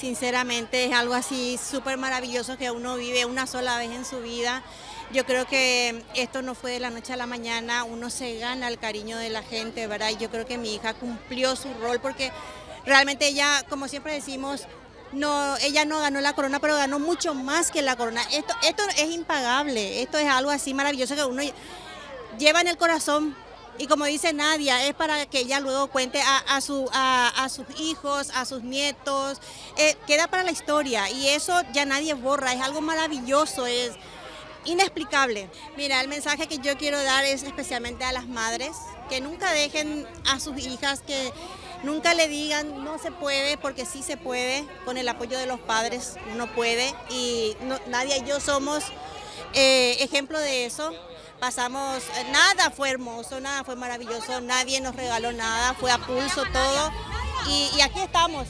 Sinceramente es algo así súper maravilloso que uno vive una sola vez en su vida. Yo creo que esto no fue de la noche a la mañana, uno se gana el cariño de la gente, ¿verdad? Y yo creo que mi hija cumplió su rol porque realmente ella, como siempre decimos, no, ella no ganó la corona, pero ganó mucho más que la corona. Esto, esto es impagable, esto es algo así maravilloso que uno lleva en el corazón y como dice Nadia, es para que ella luego cuente a, a, sus hijos, a sus nietos, eh, queda para la historia y eso ya nadie borra, es algo maravilloso, es inexplicable. Mira, el mensaje que yo quiero dar es especialmente a las madres, que nunca dejen a sus hijas, que nunca le digan no se puede, porque sí se puede, con el apoyo de los padres uno puede y Nadia y yo somos eh, ejemplo de eso pasamos, eh, nada fue hermoso, nada fue maravilloso, nadie nos regaló nada, fue a pulso todo y, aquí estamos,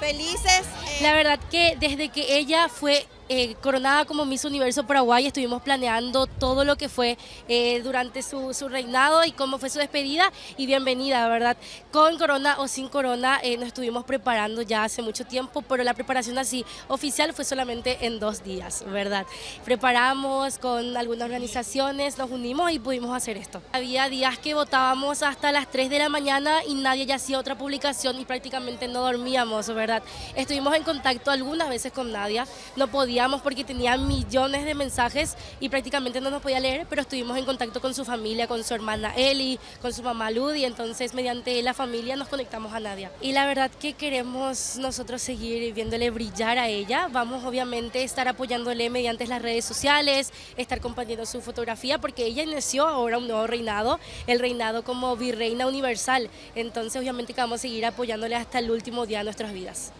felices. Eh. La verdad que desde que ella fue eh, coronada como Miss Universo Paraguay, estuvimos planeando todo lo que fue eh, durante su, reinado y cómo fue su despedida y bienvenida, ¿verdad? Con corona o sin corona eh, nos estuvimos preparando ya hace mucho tiempo, pero la preparación así oficial fue solamente en dos días, ¿verdad? Preparamos con algunas organizaciones, nos unimos y pudimos hacer esto. Había días que votábamos hasta las 3 de la mañana y nadie ya hacía otra publicación y prácticamente no dormíamos, ¿verdad? Estuvimos en contacto algunas veces con Nadia, no podía porque tenía millones de mensajes y prácticamente no nos podía leer, pero estuvimos en contacto con su familia, con su hermana Eli, con su mamá Ludi, entonces mediante la familia nos conectamos a Nadia. Y la verdad que queremos nosotros seguir viéndole brillar a ella, vamos obviamente a estar apoyándole mediante las redes sociales, estar compartiendo su fotografía, porque ella inició ahora un nuevo reinado, el reinado como virreina universal, entonces obviamente que vamos a seguir apoyándole hasta el último día de nuestras vidas.